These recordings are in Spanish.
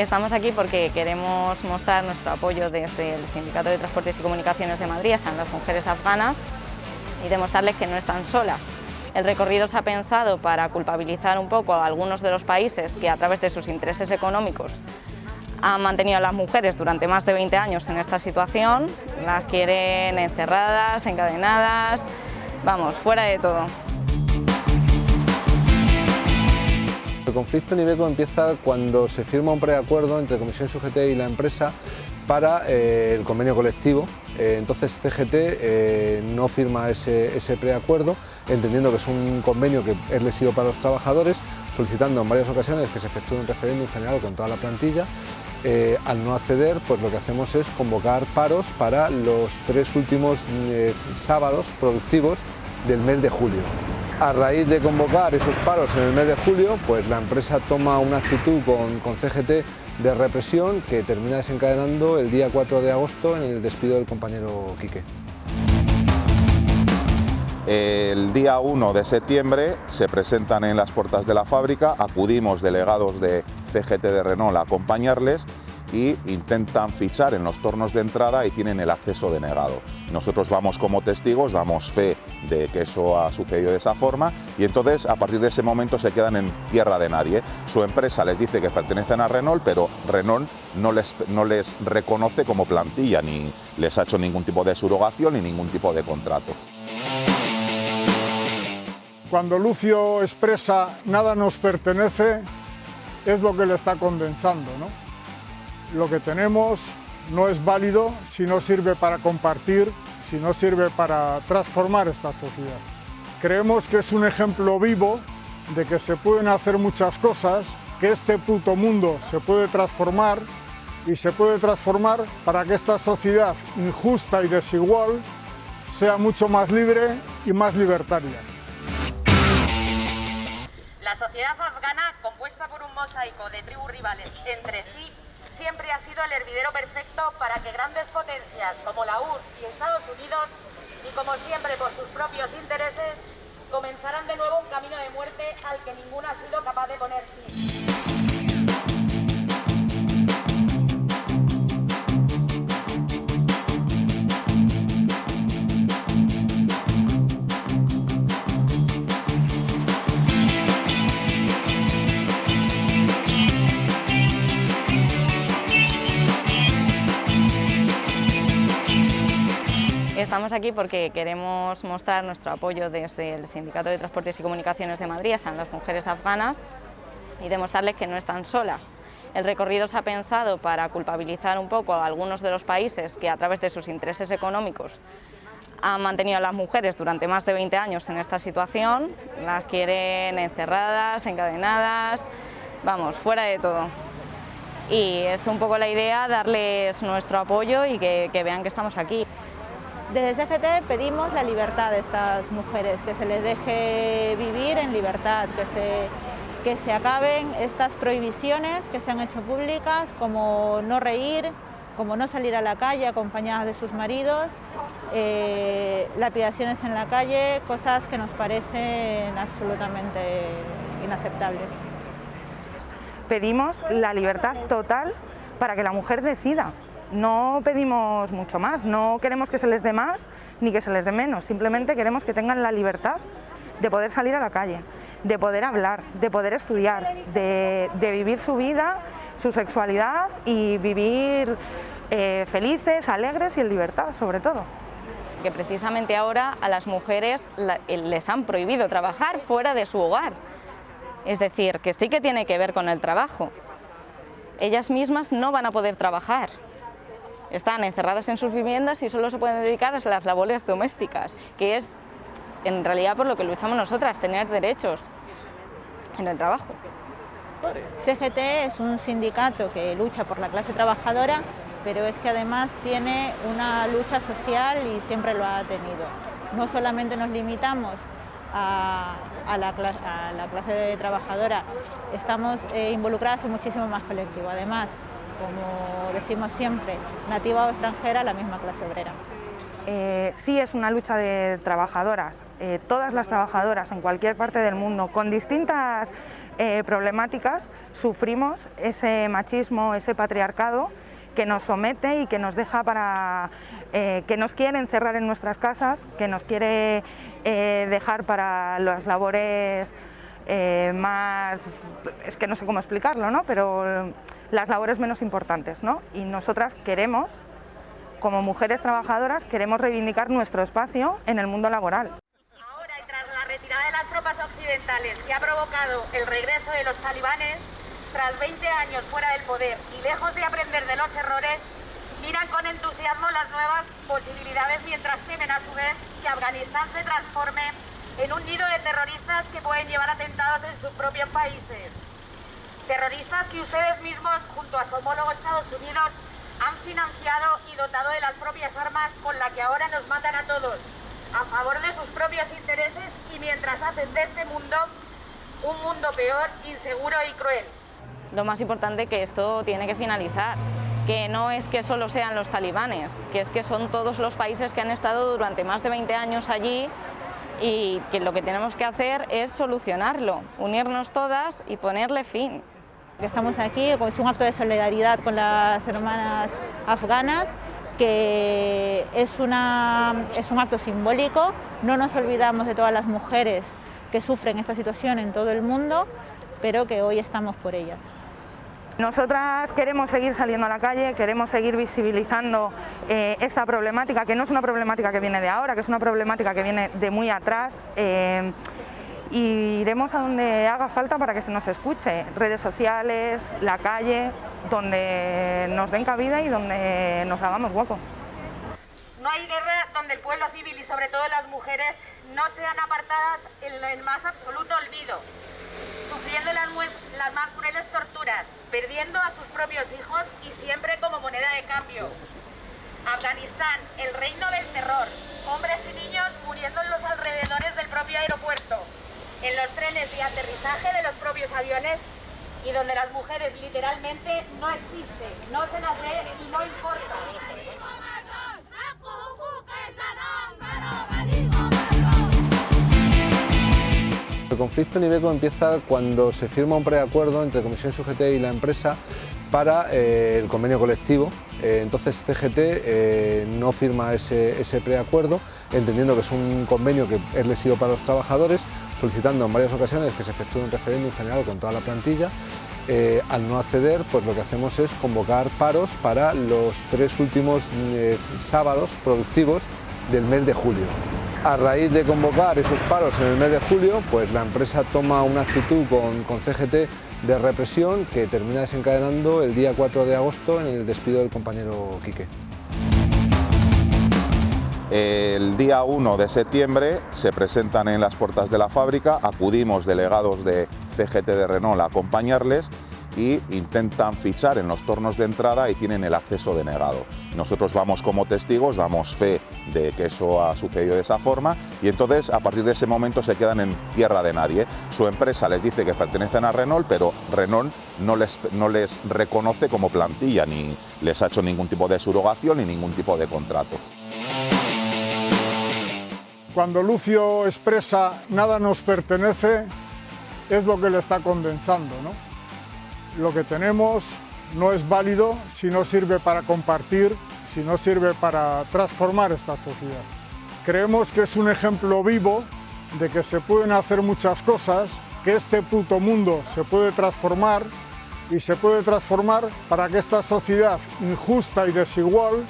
Estamos aquí porque queremos mostrar nuestro apoyo desde el Sindicato de Transportes y Comunicaciones de Madrid a las mujeres afganas y demostrarles que no están solas. El recorrido se ha pensado para culpabilizar un poco a algunos de los países que a través de sus intereses económicos han mantenido a las mujeres durante más de 20 años en esta situación, las quieren encerradas, encadenadas, vamos, fuera de todo. El conflicto en Ibeco empieza cuando se firma un preacuerdo entre Comisión UGT y la empresa para eh, el convenio colectivo. Eh, entonces CGT eh, no firma ese, ese, preacuerdo, entendiendo que es un convenio que es lesivo para los trabajadores, solicitando en varias ocasiones que se efectúe un referéndum general con toda la plantilla. al no acceder, pues lo que hacemos es convocar paros para los tres últimos sábados productivos del mes de julio. A raíz de convocar esos paros en el mes de julio, pues la empresa toma una actitud con, con CGT de represión que termina desencadenando el día 4 de agosto en el despido del compañero Quique. El día 1 de septiembre se presentan en las puertas de la fábrica, acudimos delegados de CGT de Renault a acompañarles y intentan fichar en los tornos de entrada y tienen el acceso denegado. Nosotros vamos como testigos, damos fe de que eso ha sucedido de esa forma y entonces a partir de ese momento se quedan en tierra de nadie. Su empresa les dice que pertenecen a Renault, pero Renault no les, no les reconoce como plantilla, ni les ha hecho ningún tipo de surogación ni ningún tipo de contrato. Cuando Lucio expresa nada nos pertenece, es lo que le está condensando. ¿no? Lo que tenemos no es válido si no sirve para compartir, si no sirve para transformar esta sociedad. Creemos que es un ejemplo vivo de que se pueden hacer muchas cosas, que este puto mundo se puede transformar y se puede transformar para que esta sociedad injusta y desigual sea mucho más libre y más libertaria. La sociedad afgana, compuesta por un mosaico de tribus rivales entre sí, siempre ha sido el hervidero perfecto para que grandes potencias como la URSS y Estados Unidos, y como siempre por sus propios intereses, comenzaran de nuevo un camino de muerte al que ninguno ha sido capaz de poner fin. Estamos aquí porque queremos mostrar nuestro apoyo desde el Sindicato de Transportes y Comunicaciones de Madrid a las mujeres afganas y demostrarles que no están solas. El recorrido se ha pensado para culpabilizar un poco a algunos de los países que a través de sus intereses económicos han mantenido a las mujeres durante más de 20 años en esta situación, las quieren encerradas, encadenadas, vamos, fuera de todo. Y es un poco la idea darles nuestro apoyo y que, que vean que estamos aquí. Desde CGT pedimos la libertad de estas mujeres, que se les deje vivir en libertad, que se, que se acaben estas prohibiciones que se han hecho públicas, como no reír, como no salir a la calle acompañadas de sus maridos, eh, lapidaciones en la calle, cosas que nos parecen absolutamente inaceptables. Pedimos la libertad total para que la mujer decida, no pedimos mucho más, no queremos que se les dé más ni que se les dé menos, simplemente queremos que tengan la libertad de poder salir a la calle, de poder hablar, de poder estudiar, de, vivir su vida, su sexualidad y vivir eh, felices, alegres y en libertad sobre todo. Que precisamente ahora a las mujeres les han prohibido trabajar fuera de su hogar, es decir, que sí que tiene que ver con el trabajo. Ellas mismas no van a poder trabajar, están encerradas en sus viviendas y solo se pueden dedicar a las labores domésticas, que es en realidad por lo que luchamos nosotras, tener derechos en el trabajo. CGT es un sindicato que lucha por la clase trabajadora, pero es que además tiene una lucha social y siempre lo ha tenido. No solamente nos limitamos a, la, clase, trabajadora, estamos eh, involucradas en muchísimo más colectivo. Además, como decimos siempre, nativa o extranjera, la misma clase obrera. Eh, sí es una lucha de trabajadoras, eh, todas las trabajadoras en cualquier parte del mundo, con distintas eh, problemáticas sufrimos ese machismo, ese patriarcado que nos somete y que nos deja para... Que nos quiere encerrar en nuestras casas, que nos quiere dejar para las labores más... es que no sé cómo explicarlo, ¿no? pero las labores menos importantes, ¿no? y nosotras queremos, como mujeres trabajadoras, queremos reivindicar nuestro espacio en el mundo laboral retirada de las tropas occidentales que ha provocado el regreso de los talibanes, tras 20 años fuera del poder y lejos de aprender de los errores, miran con entusiasmo las nuevas posibilidades mientras temen a su vez que Afganistán se transforme en un nido de terroristas que pueden llevar atentados en sus propios países. Terroristas que ustedes mismos, junto a su homólogo Estados Unidos, han financiado y dotado de las propias armas con las que ahora nos matan a todos a favor de sus propios intereses y mientras hacen de este mundo un mundo peor, inseguro y cruel. Lo más importante que esto tiene que finalizar, que no es que solo sean los talibanes, que es que son todos los países que han estado durante más de 20 años allí y que lo que tenemos que hacer es solucionarlo, unirnos todas y ponerle fin. Estamos aquí, es un acto de solidaridad con las hermanas afganas que es, una, es un acto simbólico, no nos olvidamos de todas las mujeres que sufren esta situación en todo el mundo, pero que hoy estamos por ellas. Nosotras queremos seguir saliendo a la calle, queremos seguir visibilizando eh, esta problemática, que no es una problemática que viene de ahora, que es una problemática que viene de muy atrás. Eh, y iremos a donde haga falta para que se nos escuche, redes sociales, la calle, donde nos den cabida y donde nos hagamos hueco. No hay guerra donde el pueblo civil y sobre todo las mujeres no sean apartadas en el más absoluto olvido, sufriendo las, las más crueles torturas, perdiendo a sus propios hijos y siempre como moneda de cambio. Afganistán, el reino del terror, hombres y niños muriendo en los alrededores del propio aeropuerto, en los trenes de aterrizaje de los propios aviones y donde las mujeres literalmente no existen, no se las ve y no importa. El conflicto en Ibeco empieza cuando se firma un preacuerdo entre Comisión SUGT y la empresa para eh, el convenio colectivo. Eh, entonces CGT eh, no firma ese, ese preacuerdo, entendiendo que es un convenio que es lesivo para los trabajadores, solicitando en varias ocasiones que se efectúe un referéndum general con toda la plantilla. Eh, al no acceder, pues lo que hacemos es convocar paros para los tres últimos eh, sábados productivos del mes de julio. A raíz de convocar esos paros en el mes de julio, pues la empresa toma una actitud con, con CGT de represión que termina desencadenando el día 4 de agosto en el despido del compañero Quique. El día 1 de septiembre se presentan en las puertas de la fábrica, acudimos delegados de CGT de Renault a acompañarles y intentan fichar en los tornos de entrada y tienen el acceso denegado. Nosotros vamos como testigos, damos fe de que eso ha sucedido de esa forma y entonces a partir de ese momento se quedan en tierra de nadie. Su empresa les dice que pertenecen a Renault, pero Renault no les, no les reconoce como plantilla, ni les ha hecho ningún tipo de surogación ni ningún tipo de contrato. Cuando Lucio expresa nada nos pertenece, es lo que le está condensando. Lo que tenemos no es válido si no sirve para compartir, si no sirve para transformar esta sociedad. Creemos que es un ejemplo vivo de que se pueden hacer muchas cosas, que este puto mundo se puede transformar y se puede transformar para que esta sociedad injusta y desigual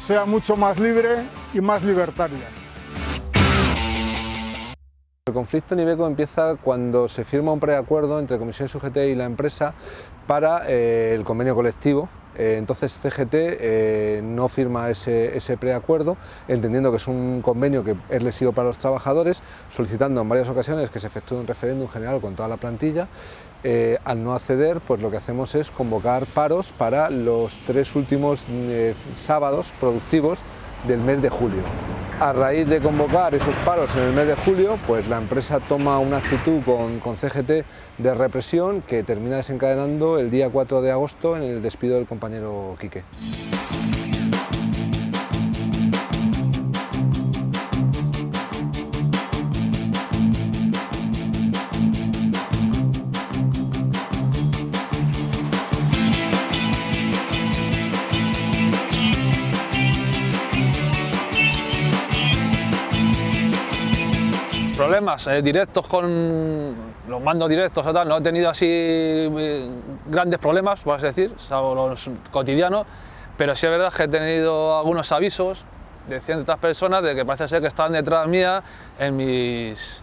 sea mucho más libre y más libertaria. El conflicto en Ibeco empieza cuando se firma un preacuerdo entre Comisión SUGT y la empresa para eh, el convenio colectivo. Eh, entonces CGT eh, no firma ese, ese, preacuerdo, entendiendo que es un convenio que es lesivo para los trabajadores, solicitando en varias ocasiones que se efectúe un referéndum general con toda la plantilla. al no acceder, pues lo que hacemos es convocar paros para los tres últimos sábados productivos del mes de julio. A raíz de convocar esos paros en el mes de julio, pues la empresa toma una actitud con, con, CGT de represión que termina desencadenando el día 4 de agosto en el despido del compañero Quique. Problemas eh, directos con los mandos directos no he tenido así eh, grandes problemas, por así decir, salvo los cotidianos, pero sí es verdad que he tenido algunos avisos de ciertas personas de que parece ser que están detrás mía en mis,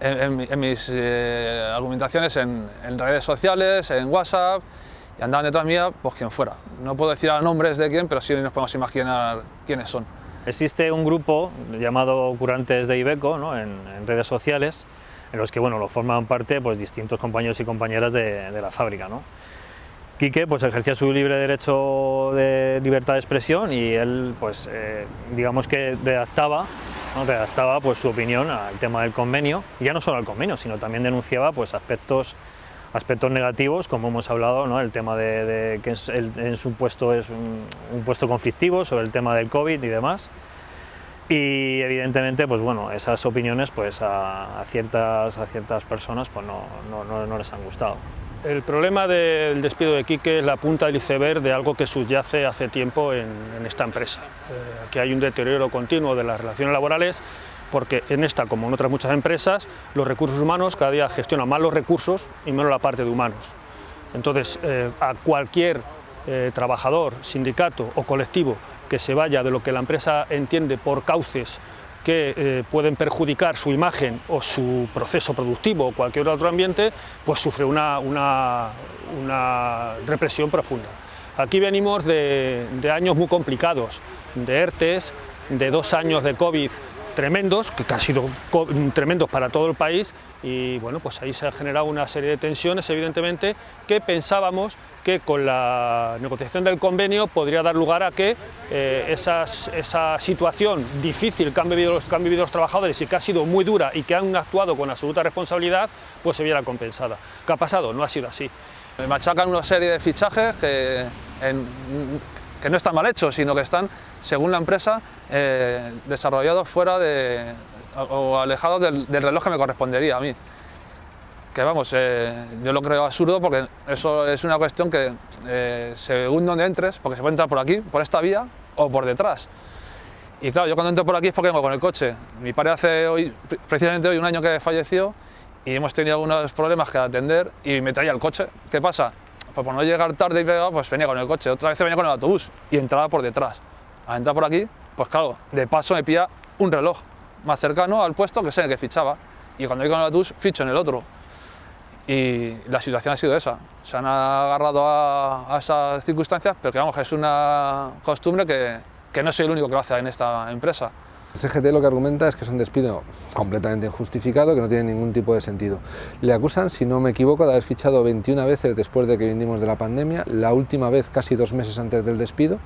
en, mis eh, argumentaciones en, en, redes sociales, en WhatsApp, y andaban detrás mía, pues quien fuera. No puedo decir a nombres de quién, pero sí nos podemos imaginar quiénes son. Existe un grupo llamado Curantes de Ibeco ¿no? en, en, redes sociales, en los que bueno, lo forman parte pues, distintos compañeros y compañeras de, de la fábrica. ¿no? Quique pues, ejercía su libre derecho de libertad de expresión y él, pues, eh, digamos que redactaba, ¿no? redactaba pues, su opinión al tema del convenio, y ya no solo al convenio, sino también denunciaba pues, aspectos, aspectos negativos, como hemos hablado, ¿no? el tema de, de que el, en su puesto es un, un, puesto conflictivo, sobre el tema del COVID y demás. Y evidentemente, pues bueno, esas opiniones pues, a, a ciertas, a ciertas personas pues, no, no, no les han gustado. El problema del despido de Quique es la punta del iceberg de algo que subyace hace tiempo en, en esta empresa. Eh, que hay un deterioro continuo de las relaciones laborales porque en esta, como en otras muchas empresas, los recursos humanos cada día gestionan más los recursos y menos la parte de humanos. Entonces, eh, a cualquier eh, trabajador, sindicato o colectivo que se vaya de lo que la empresa entiende por cauces que eh, pueden perjudicar su imagen o su proceso productivo o cualquier otro ambiente, pues sufre una, represión profunda. Aquí venimos de, de, años muy complicados, de ERTES, de dos años de COVID tremendos, que han sido tremendos para todo el país y bueno, pues ahí se ha generado una serie de tensiones, evidentemente, que pensábamos que con la negociación del convenio podría dar lugar a que eh, esa situación difícil que han, vivido los, que han vivido los trabajadores y que ha sido muy dura y que han actuado con absoluta responsabilidad, pues se viera compensada. ¿Qué ha pasado? No ha sido así. Me machacan una serie de fichajes que, en, que no están mal hechos, sino que están, según la empresa, eh, desarrollados fuera de, o alejados del, reloj que me correspondería a mí. Que vamos, eh, yo lo creo absurdo porque eso es una cuestión que eh, según donde entres, porque se puede entrar por aquí, por esta vía o por detrás. Y claro, yo cuando entro por aquí es porque vengo con el coche. Mi padre hace hoy, precisamente hoy un año que falleció y hemos tenido algunos problemas que atender y me traía el coche. ¿Qué pasa? Pues por no llegar tarde y pegado, pues venía con el coche. Otra vez venía con el autobús y entraba por detrás. Al entrar por aquí, pues claro, de paso me pilla un reloj más cercano al puesto que sé que fichaba. Y cuando voy con el autobús, ficho en el otro. Y la situación ha sido esa. Se han agarrado a, a esas circunstancias, pero que vamos, es una costumbre que, que no soy el único que lo hace en esta empresa. CGT lo que argumenta es que es un despido completamente injustificado, que no tiene ningún tipo de sentido. Le acusan, si no me equivoco, de haber fichado 21 veces después de que vinimos de la pandemia, la última vez casi dos meses antes del despido,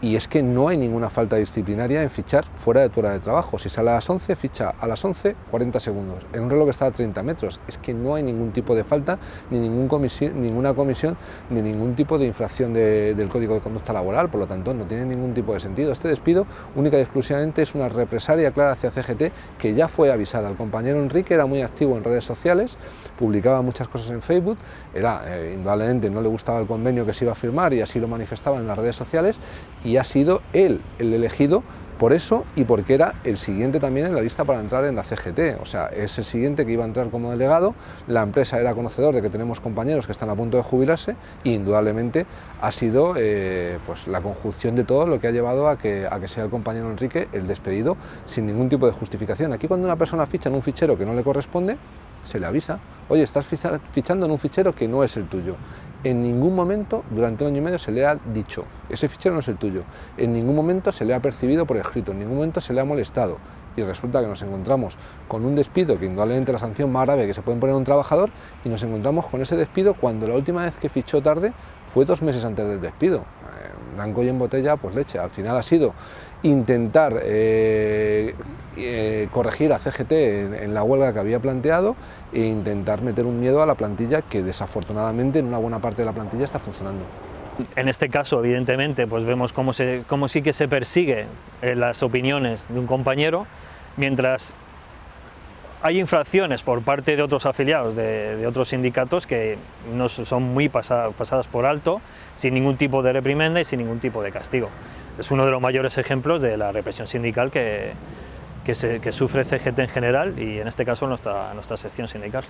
y es que no hay ninguna falta disciplinaria en fichar fuera de tu hora de trabajo. Si sale a las 11, ficha a las 11, 40 segundos. En un reloj que está a 30 metros. Es que no hay ningún tipo de falta, ni ningún comisión, ninguna comisión, ni ningún tipo de infracción de, del Código de Conducta Laboral. Por lo tanto, no tiene ningún tipo de sentido. Este despido única y exclusivamente es una represalia clara hacia CGT que ya fue avisada. El compañero Enrique era muy activo en redes sociales, publicaba muchas cosas en Facebook, era eh, indudablemente no le gustaba el convenio que se iba a firmar y así lo manifestaba en las redes sociales ha sido él el elegido por eso y porque era el siguiente también en la lista para entrar en la CGT, o sea, es el siguiente que iba a entrar como delegado, la empresa era conocedor de que tenemos compañeros que están a punto de jubilarse y indudablemente ha sido eh, pues, la conjunción de todo lo que ha llevado a que sea el compañero Enrique el despedido sin ningún tipo de justificación. Aquí cuando una persona ficha en un fichero que no le corresponde, se le avisa, oye, estás fichando en un fichero que no es el tuyo. En ningún momento, durante un año y medio, se le ha dicho, ese fichero no es el tuyo. En ningún momento se le ha percibido por escrito, en ningún momento se le ha molestado. Y resulta que nos encontramos con un despido, que indudablemente la sanción más grave que se puede poner a un trabajador, y nos encontramos con ese despido cuando la última vez que fichó tarde fue dos meses antes del despido. Blanco y en botella, pues leche. Al final ha sido intentar eh, eh, corregir a CGT en, en, la huelga que había planteado e intentar meter un miedo a la plantilla que desafortunadamente en una buena parte de la plantilla está funcionando. En este caso, evidentemente, pues vemos cómo, se, cómo sí que se persigue eh, las opiniones de un compañero, mientras hay infracciones por parte de otros afiliados de, otros sindicatos que no son muy pasadas, por alto, sin ningún tipo de reprimenda y sin ningún tipo de castigo. Es uno de los mayores ejemplos de la represión sindical que, sufre CGT en general y en este caso nuestra sección sindical.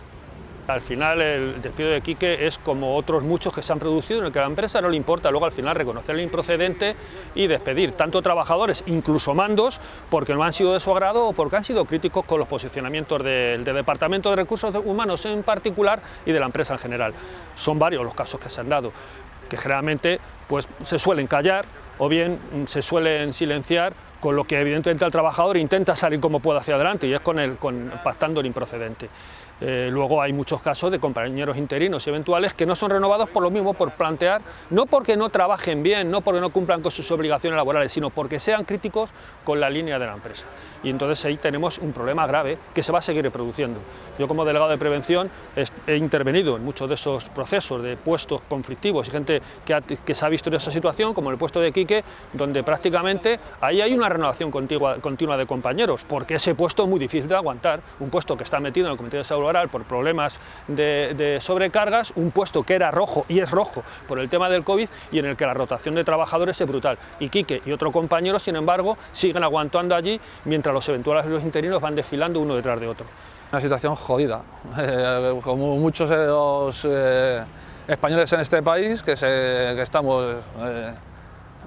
Al final el despido de Quique es como otros muchos que se han producido en el que a la empresa no le importa luego al final reconocer el improcedente y despedir tanto trabajadores, incluso mandos, porque no han sido de su agrado o porque han sido críticos con los posicionamientos del, Departamento de Recursos Humanos en particular y de la empresa en general. Son varios los casos que se han dado, que generalmente pues, se suelen callar o bien se suelen silenciar con lo que evidentemente el trabajador intenta salir como pueda hacia adelante y es con el, con, pactando el improcedente. Eh, luego hay muchos casos de compañeros interinos y eventuales que no son renovados por lo mismo, por plantear, no porque no trabajen bien, no porque no cumplan con sus obligaciones laborales, sino porque sean críticos con la línea de la empresa. Y entonces ahí tenemos un problema grave que se va a seguir reproduciendo. Yo como delegado de prevención he intervenido en muchos de esos procesos de puestos conflictivos y gente que, que se ha visto en esa situación, como el puesto de Quique, donde prácticamente ahí hay una renovación continua, de compañeros, porque ese puesto es muy difícil de aguantar, un puesto que está metido en el Comité de Por problemas de, sobrecargas, un puesto que era rojo y es rojo por el tema del COVID y en el que la rotación de trabajadores es brutal. Y Quique y otro compañero, sin embargo, siguen aguantando allí mientras los eventuales interinos van desfilando uno detrás de otro. Una situación jodida, como muchos eh, españoles en este país que, estamos eh,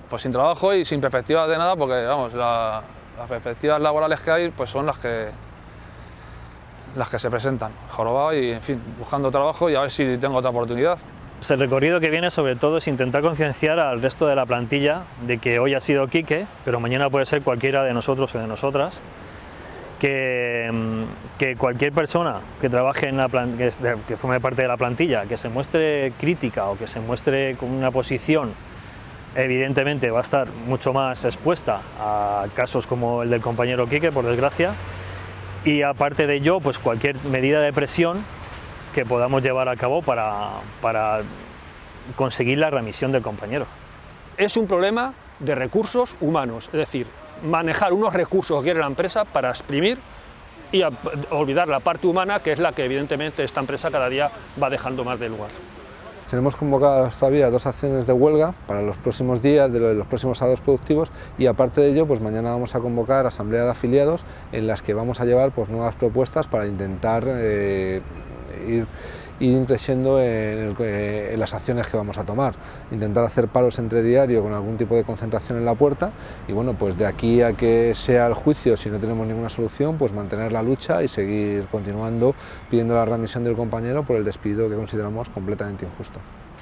pues sin trabajo y sin perspectivas de nada porque vamos, las perspectivas laborales que hay pues son las que las que se presentan, jorobado y en fin, buscando trabajo y a ver si tengo otra oportunidad. El recorrido que viene sobre todo es intentar concienciar al resto de la plantilla de que hoy ha sido Quique, pero mañana puede ser cualquiera de nosotros o de nosotras, que, mm, que cualquier persona que trabaje en la que, que forme parte de la plantilla, que se muestre crítica o que se muestre con una posición evidentemente va a estar mucho más expuesta a casos como el del compañero Quique, por desgracia, y aparte de ello, pues cualquier medida de presión que podamos llevar a cabo para, para conseguir la remisión del compañero. Es un problema de recursos humanos, es decir, manejar unos recursos que quiere la empresa para exprimir y olvidar la parte humana, que es la que evidentemente esta empresa cada día va dejando más de lugar. Tenemos convocadas todavía dos acciones de huelga para los próximos días, de los próximos sábados productivos y aparte de ello, pues mañana vamos a convocar asamblea de afiliados en las que vamos a llevar pues, nuevas propuestas para intentar eh, ir ir creciendo en, las acciones que vamos a tomar. Intentar hacer paros entre diario con algún tipo de concentración en la puerta y bueno, pues de aquí a que sea el juicio, si no tenemos ninguna solución, pues mantener la lucha y seguir continuando pidiendo la remisión del compañero por el despido que consideramos completamente injusto.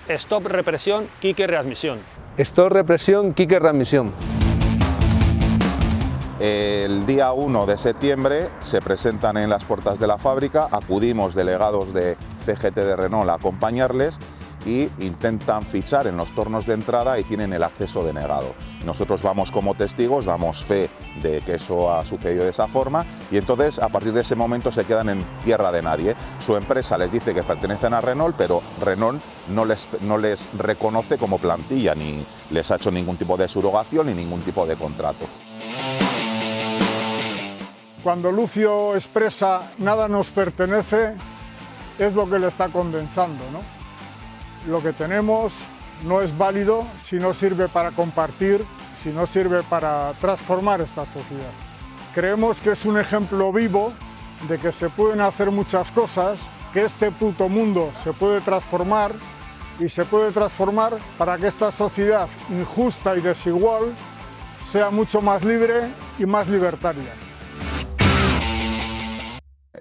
Stop represión, Quique readmisión. Stop represión, Quique readmisión. El día 1 de septiembre se presentan en las puertas de la fábrica, acudimos delegados de CGT de Renault a acompañarles y intentan fichar en los tornos de entrada y tienen el acceso denegado. Nosotros vamos como testigos, damos fe de que eso ha sucedido de esa forma y entonces a partir de ese momento se quedan en tierra de nadie. Su empresa les dice que pertenecen a Renault, pero Renault no les, no les reconoce como plantilla, ni les ha hecho ningún tipo de surogación ni ningún tipo de contrato. Cuando Lucio expresa nada nos pertenece, es lo que le está condensando. Lo que tenemos no es válido si no sirve para compartir, si no sirve para transformar esta sociedad. Creemos que es un ejemplo vivo de que se pueden hacer muchas cosas, que este puto mundo se puede transformar y se puede transformar para que esta sociedad injusta y desigual sea mucho más libre y más libertaria.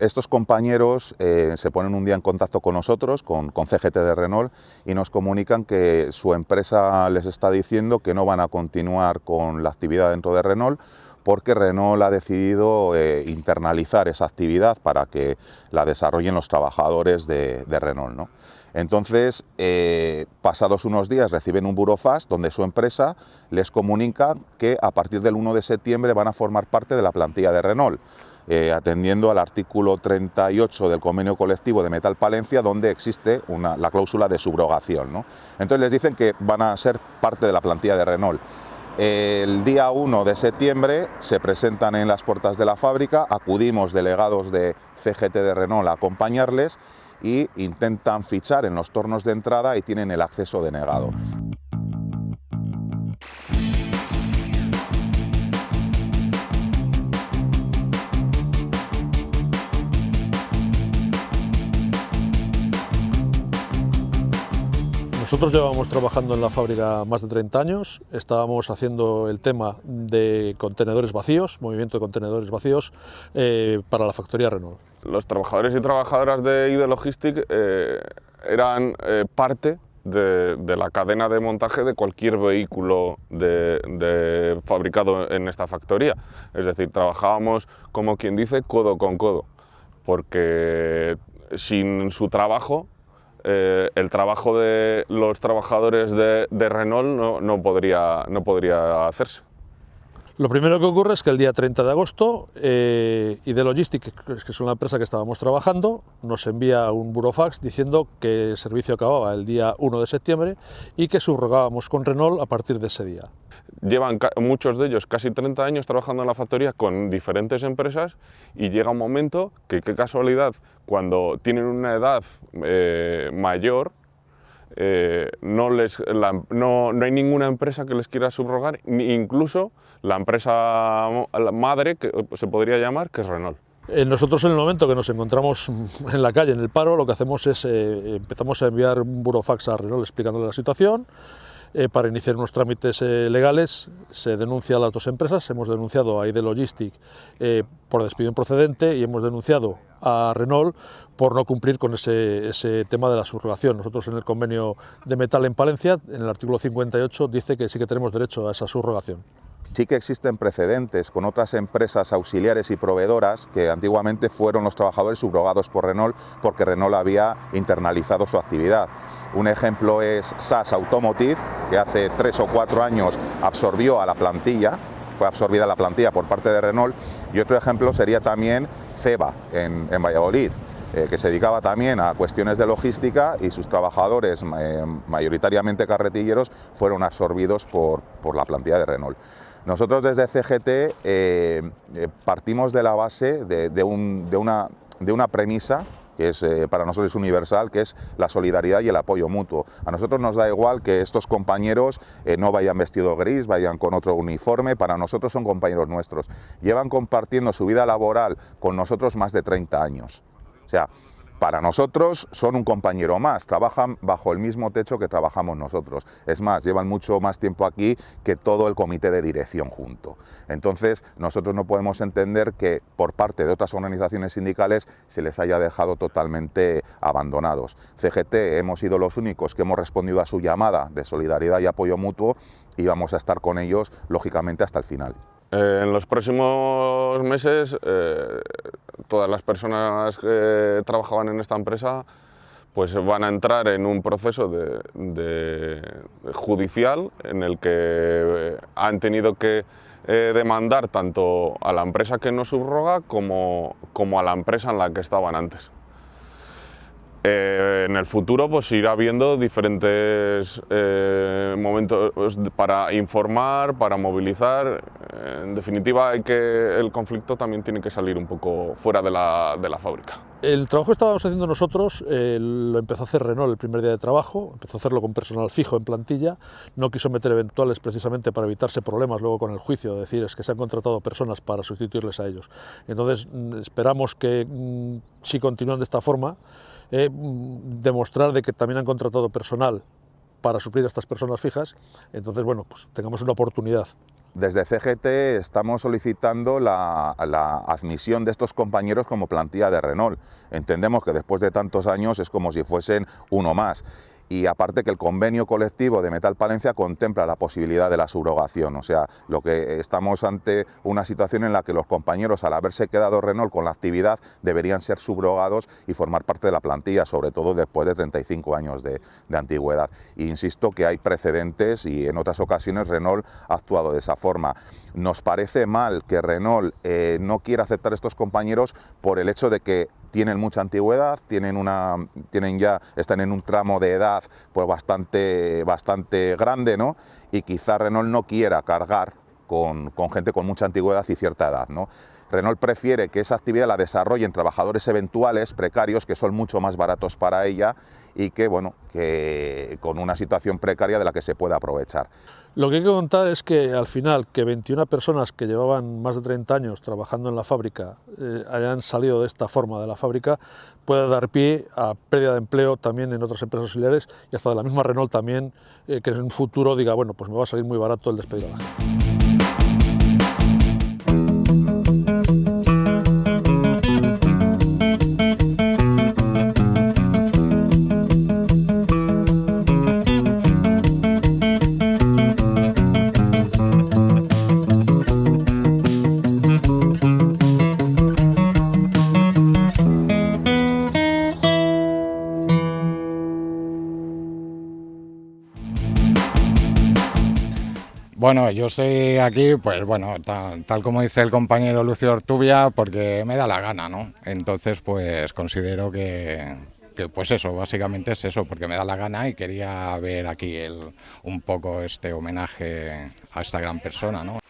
Estos compañeros eh, se ponen un día en contacto con nosotros, con, CGT de Renault, y nos comunican que su empresa les está diciendo que no van a continuar con la actividad dentro de Renault porque Renault ha decidido eh, internalizar esa actividad para que la desarrollen los trabajadores de, Renault. Entonces, eh, pasados unos días reciben un burofax donde su empresa les comunica que a partir del 1 de septiembre van a formar parte de la plantilla de Renault. Eh, atendiendo al artículo 38 del convenio colectivo de Metal Palencia, donde existe la cláusula de subrogación. Entonces les dicen que van a ser parte de la plantilla de Renault. El día 1 de septiembre se presentan en las puertas de la fábrica, acudimos delegados de CGT de Renault a acompañarles y intentan fichar en los tornos de entrada y tienen el acceso denegado. Nosotros llevamos trabajando en la fábrica más de 30 años, estábamos haciendo el tema de contenedores vacíos, movimiento de contenedores vacíos eh, para la factoría Renault. Los trabajadores y trabajadoras de ID Logistic eh, eran eh, parte de, la cadena de montaje de cualquier vehículo fabricado en esta factoría. Es decir, trabajábamos, como quien dice, codo con codo, porque sin su trabajo eh, el trabajo de los trabajadores de, Renault no, podría, no podría hacerse. Lo primero que ocurre es que el día 30 de agosto eh, ID Logistics, que es una empresa que estábamos trabajando, nos envía un burofax diciendo que el servicio acababa el día 1 de septiembre y que subrogábamos con Renault a partir de ese día. Llevan muchos de ellos casi 30 años trabajando en la factoría con diferentes empresas y llega un momento que, qué casualidad, cuando tienen una edad eh, mayor, eh, no, les, no, no, hay ninguna empresa que les quiera subrogar, incluso la empresa madre, que se podría llamar, que es Renault. Eh, nosotros en el momento que nos encontramos en la calle, en el paro, lo que hacemos es, eh, empezamos a enviar un burofax a Renault explicándole la situación, eh, para iniciar unos trámites legales se denuncia a las dos empresas, hemos denunciado a ID Logistic por despido improcedente y hemos denunciado a Renault por no cumplir con ese, ese, tema de la subrogación. Nosotros en el convenio de metal en Palencia, en el artículo 58, dice que sí que tenemos derecho a esa subrogación. Sí que existen precedentes con otras empresas auxiliares y proveedoras que antiguamente fueron los trabajadores subrogados por Renault porque Renault había internalizado su actividad. Un ejemplo es SAS Automotive, que hace tres o cuatro años absorbió a la plantilla, fue absorbida la plantilla por parte de Renault, y otro ejemplo sería también Ceba en, Valladolid, eh, que se dedicaba también a cuestiones de logística y sus trabajadores, eh, mayoritariamente carretilleros, fueron absorbidos por, por la plantilla de Renault. Nosotros desde CGT eh, partimos de la base de, una, de una premisa que es, eh, para nosotros es universal, que es la solidaridad y el apoyo mutuo. A nosotros nos da igual que estos compañeros no vayan vestidos gris, vayan con otro uniforme, para nosotros son compañeros nuestros. Llevan compartiendo su vida laboral con nosotros más de 30 años. O sea, para nosotros son un compañero más, trabajan bajo el mismo techo que trabajamos nosotros. Es más, llevan mucho más tiempo aquí que todo el comité de dirección junto. Entonces, nosotros no podemos entender que por parte de otras organizaciones sindicales se les haya dejado totalmente abandonados. CGT hemos sido los únicos que hemos respondido a su llamada de solidaridad y apoyo mutuo y vamos a estar con ellos, lógicamente, hasta el final. Eh, en los próximos meses, eh, todas las personas que trabajaban en esta empresa pues van a entrar en un proceso judicial en el que eh, han tenido que demandar tanto a la empresa que nos subroga como, a la empresa en la que estaban antes. Eh, en el futuro pues irá habiendo diferentes eh, momentos para informar, para movilizar. En definitiva, hay que, el conflicto también tiene que salir un poco fuera de la, de fábrica. El trabajo que estábamos haciendo nosotros eh, lo empezó a hacer Renault el primer día de trabajo, empezó a hacerlo con personal fijo en plantilla, no quiso meter eventuales precisamente para evitarse problemas luego con el juicio, es decir, es que se han contratado personas para sustituirles a ellos. Entonces mm, esperamos que mm, si continúan de esta forma, eh, demostrar de que también han contratado personal para suplir a estas personas fijas, entonces bueno, pues tengamos una oportunidad. Desde CGT estamos solicitando la, admisión de estos compañeros como plantilla de Renault. Entendemos que después de tantos años es como si fuesen uno más y aparte que el convenio colectivo de Metal Palencia contempla la posibilidad de la subrogación, o sea, lo que estamos ante una situación en la que los compañeros al haberse quedado Renault con la actividad deberían ser subrogados y formar parte de la plantilla, sobre todo después de 35 años de, antigüedad. insisto que hay precedentes y en otras ocasiones Renault ha actuado de esa forma. Nos parece mal que Renault eh, no quiera aceptar estos compañeros por el hecho de que tienen mucha antigüedad, tienen una, tienen ya, están en un tramo de edad pues bastante, bastante grande, ¿no? Y quizá Renault no quiera cargar con, con gente con mucha antigüedad y cierta edad, ¿no? Renault prefiere que esa actividad la desarrollen trabajadores eventuales, precarios, que son mucho más baratos para ella y que, bueno, que con una situación precaria de la que se puede aprovechar. Lo que hay que contar es que al final que 21 personas que llevaban más de 30 años trabajando en la fábrica eh, hayan salido de esta forma de la fábrica puede dar pie a pérdida de empleo también en otras empresas auxiliares y hasta de la misma Renault también eh, que en un futuro diga bueno pues me va a salir muy barato el despedir a la gente. Bueno, yo estoy aquí, pues bueno, tal, como dice el compañero Lucio Ortubia, porque me da la gana, ¿no? Entonces, pues considero que, pues eso, básicamente es eso, porque me da la gana y quería ver aquí el, un poco este homenaje a esta gran persona, ¿no?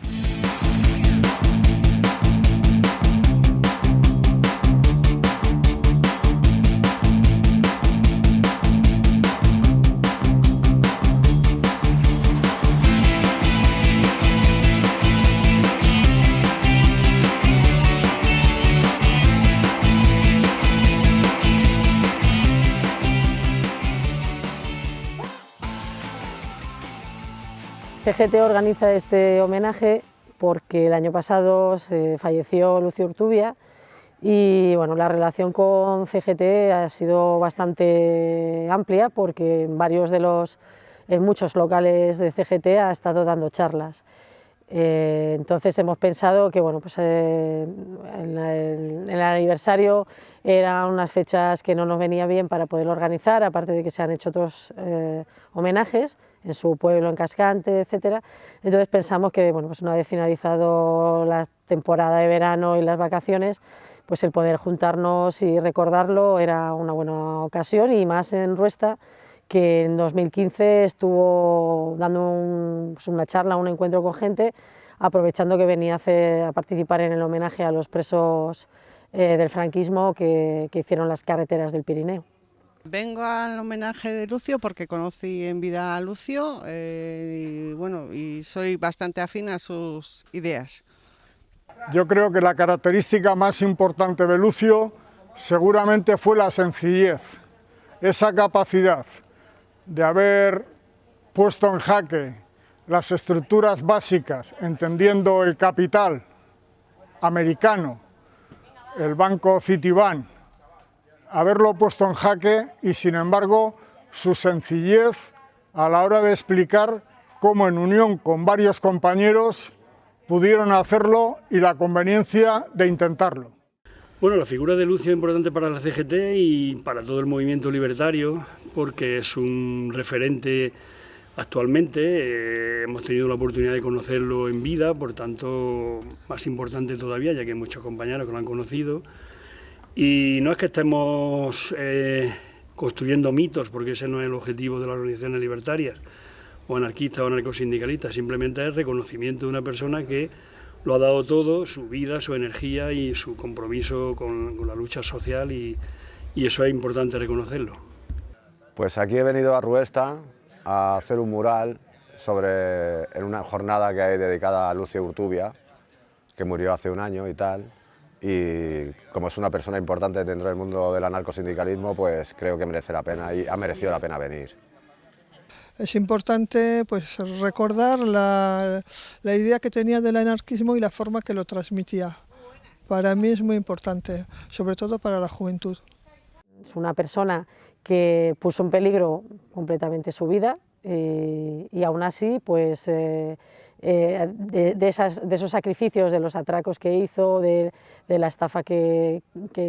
CGT organiza este homenaje porque el año pasado se falleció Lucio Urtubia y bueno, la relación con CGT ha sido bastante amplia porque en varios de los, en muchos locales de CGT ha estado dando charlas. Eh, entonces hemos pensado que bueno, pues, eh, en, el, aniversario eran unas fechas que no nos venía bien para poder organizar, aparte de que se han hecho otros eh, homenajes en su pueblo, en Cascante, etc. Entonces pensamos que bueno, pues una vez finalizado la temporada de verano y las vacaciones, pues el poder juntarnos y recordarlo era una buena ocasión y más en Ruesta, que en 2015 estuvo dando pues una charla, un encuentro con gente, aprovechando que venía a, participar en el homenaje a los presos eh, del franquismo que, hicieron las carreteras del Pirineo. Vengo al homenaje de Lucio porque conocí en vida a Lucio eh, y, bueno, y soy bastante afín a sus ideas. Yo creo que la característica más importante de Lucio seguramente fue la sencillez, esa capacidad de haber puesto en jaque las estructuras básicas, entendiendo el capital americano, el banco Citibank, haberlo puesto en jaque y sin embargo su sencillez a la hora de explicar cómo en unión con varios compañeros pudieron hacerlo y la conveniencia de intentarlo. Bueno, la figura de Lucio es importante para la CGT y para todo el movimiento libertario, porque es un referente actualmente. Eh, hemos tenido la oportunidad de conocerlo en vida, por tanto, más importante todavía, ya que hay muchos compañeros que lo han conocido. Y no es que estemos eh, construyendo mitos, porque ese no es el objetivo de las organizaciones libertarias, o anarquistas o anarcosindicalistas, simplemente es reconocimiento de una persona que lo ha dado todo, su vida, su energía y su compromiso con, la lucha social y, eso es importante reconocerlo. Pues aquí he venido a Ruesta a hacer un mural sobre, en una jornada que hay dedicada a Lucio Urtubia, que murió hace un año y tal, y como es una persona importante dentro del mundo del anarcosindicalismo, pues creo que merece la pena y ha merecido la pena venir es importante pues, recordar la, idea que tenía del anarquismo y la forma que lo transmitía. Para mí es muy importante, sobre todo para la juventud. Es una persona que puso en peligro completamente su vida eh, y aún así pues, eh, eh, de, esos sacrificios, de los atracos que hizo, de, la estafa que,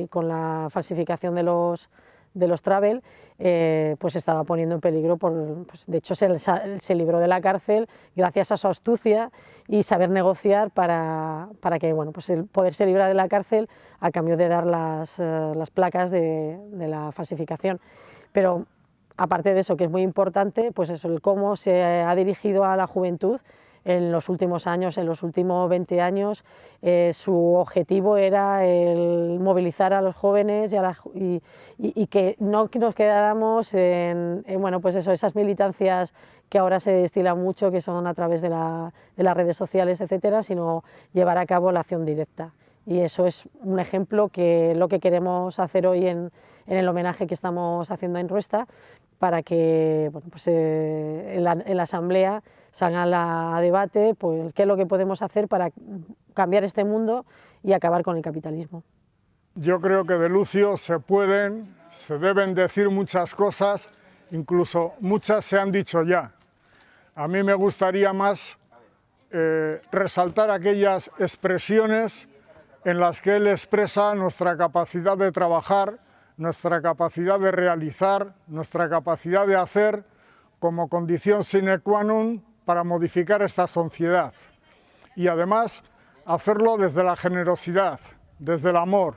con la falsificación de los, de los travel, eh, pues estaba poniendo en peligro, por, pues de hecho se, libró de la cárcel gracias a su astucia y saber negociar para, para que bueno, pues el poderse librar de la cárcel a cambio de dar las, eh, las placas de, de, la falsificación. Pero aparte de eso, que es muy importante, pues eso, el cómo se ha dirigido a la juventud en los últimos años, en los últimos 20 años, eh, su objetivo era el movilizar a los jóvenes y, que no nos quedáramos en, bueno, pues eso, esas militancias que ahora se destilan mucho, que son a través de, las redes sociales, etcétera, sino llevar a cabo la acción directa. Y eso es un ejemplo que lo que queremos hacer hoy en, en el homenaje que estamos haciendo en Ruesta, para que bueno, pues, eh, en, la, asamblea salga a debate pues, qué es lo que podemos hacer para cambiar este mundo y acabar con el capitalismo. Yo creo que de Lucio se pueden, se deben decir muchas cosas, incluso muchas se han dicho ya. A mí me gustaría más eh, resaltar aquellas expresiones en las que él expresa nuestra capacidad de trabajar nuestra capacidad de realizar, nuestra capacidad de hacer como condición sine qua non para modificar esta sociedad. Y además hacerlo desde la generosidad, desde el amor,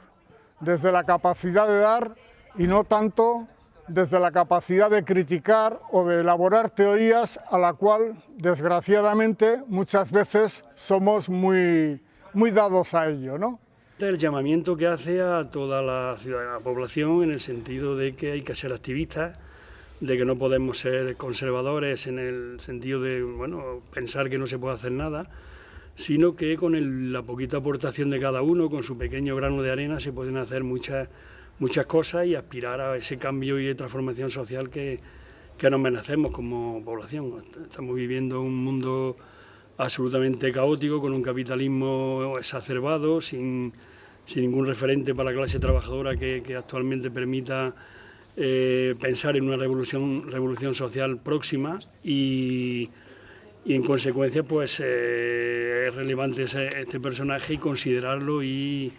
desde la capacidad de dar y no tanto desde la capacidad de criticar o de elaborar teorías a la cual, desgraciadamente, muchas veces somos muy, muy dados a ello. ¿no? El llamamiento que hace a toda la, la población en el sentido de que hay que ser activistas, de que no podemos ser conservadores en el sentido de bueno, pensar que no se puede hacer nada, sino que con la poquita aportación de cada uno, con su pequeño grano de arena, se pueden hacer muchas, muchas cosas y aspirar a ese cambio y transformación social que, que nos merecemos como población. Estamos viviendo un mundo absolutamente caótico, con un capitalismo exacerbado, sin sin ningún referente para la clase trabajadora que, actualmente permita eh, pensar en una revolución, revolución social próxima y, en consecuencia pues eh, es relevante este personaje y considerarlo y,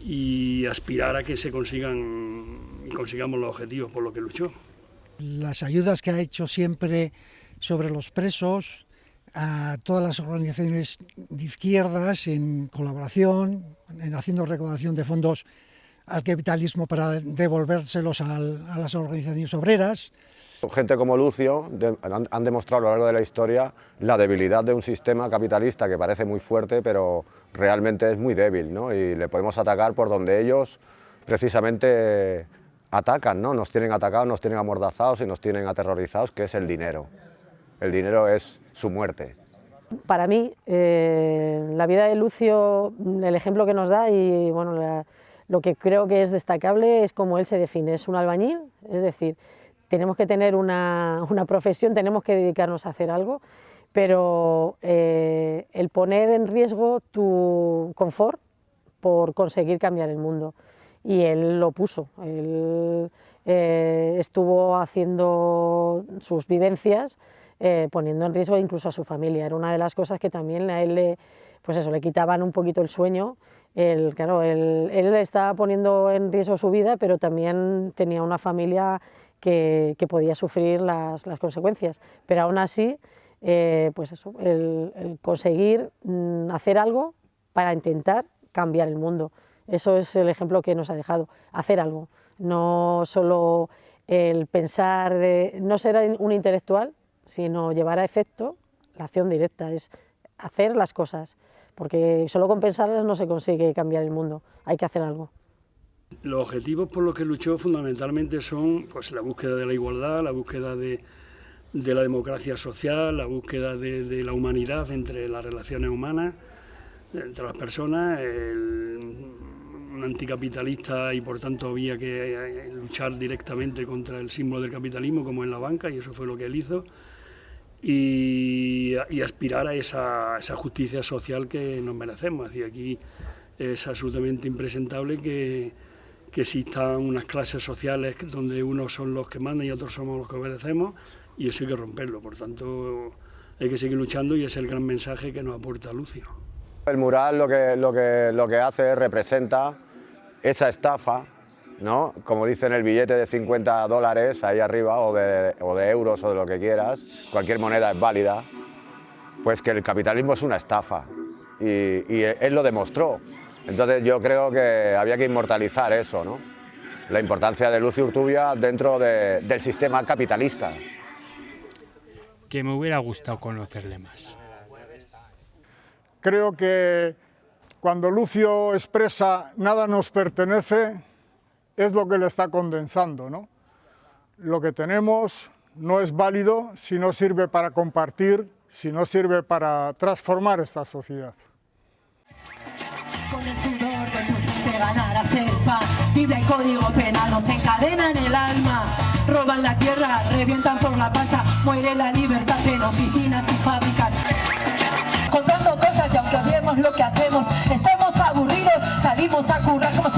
y aspirar a que se consigan consigamos los objetivos por los que luchó. Las ayudas que ha hecho siempre sobre los presos, a todas las organizaciones de izquierdas en colaboración, en haciendo recaudación de fondos al capitalismo para devolvérselos a las organizaciones obreras. Gente como Lucio han, demostrado a lo largo de la historia la debilidad de un sistema capitalista que parece muy fuerte, pero realmente es muy débil, ¿no? y le podemos atacar por donde ellos precisamente atacan, ¿no? nos tienen atacados, nos tienen amordazados y nos tienen aterrorizados, que es el dinero el dinero es su muerte. Para mí, eh, la vida de Lucio, el ejemplo que nos da y bueno, lo que creo que es destacable es cómo él se define, es un albañil, es decir, tenemos que tener una, profesión, tenemos que dedicarnos a hacer algo, pero eh, el poner en riesgo tu confort por conseguir cambiar el mundo. Y él lo puso, él eh, estuvo haciendo sus vivencias eh, poniendo en riesgo incluso a su familia. Era una de las cosas que también a él le, pues eso, le quitaban un poquito el sueño. El, claro, él, él estaba poniendo en riesgo su vida, pero también tenía una familia que, que podía sufrir las, las, consecuencias. Pero aún así, eh, pues eso, el, conseguir mm, hacer algo para intentar cambiar el mundo. Eso es el ejemplo que nos ha dejado, hacer algo, no solo el pensar, eh, no ser un intelectual, sino llevar a efecto la acción directa, es hacer las cosas, porque solo con pensarlas no se consigue cambiar el mundo, hay que hacer algo. Los objetivos por los que luchó fundamentalmente son pues, la búsqueda de la igualdad, la búsqueda de, la democracia social, la búsqueda de, la humanidad entre las relaciones humanas, entre las personas, un anticapitalista y por tanto había que eh, luchar directamente contra el símbolo del capitalismo como en la banca y eso fue lo que él hizo y, aspirar a esa, justicia social que nos merecemos. Y aquí es absolutamente impresentable que, que existan unas clases sociales donde unos son los que mandan y otros somos los que obedecemos y eso hay que romperlo. Por tanto, hay que seguir luchando y es el gran mensaje que nos aporta Lucio. El mural lo que, lo que, lo que hace representa esa estafa ¿no? Como dice en el billete de 50 dólares ahí arriba, o de, euros o de lo que quieras, cualquier moneda es válida, pues que el capitalismo es una estafa. Y, él lo demostró. Entonces yo creo que había que inmortalizar eso, ¿no? la importancia de Lucio Urtubia dentro de, del sistema capitalista. Que me hubiera gustado conocerle más. Creo que cuando Lucio expresa nada nos pertenece, es lo que lo está condensando. ¿no? Lo que tenemos no es válido si no sirve para compartir, si no sirve para transformar esta sociedad. Con el sudor de ganar a cepa, Biblia y código penal nos encadenan el alma. Roban la tierra, revientan por la pasta, muere la libertad en oficinas y fábricas. Comprando cosas y aunque odiemos lo que hacemos, estemos aburridos, salimos a currar como si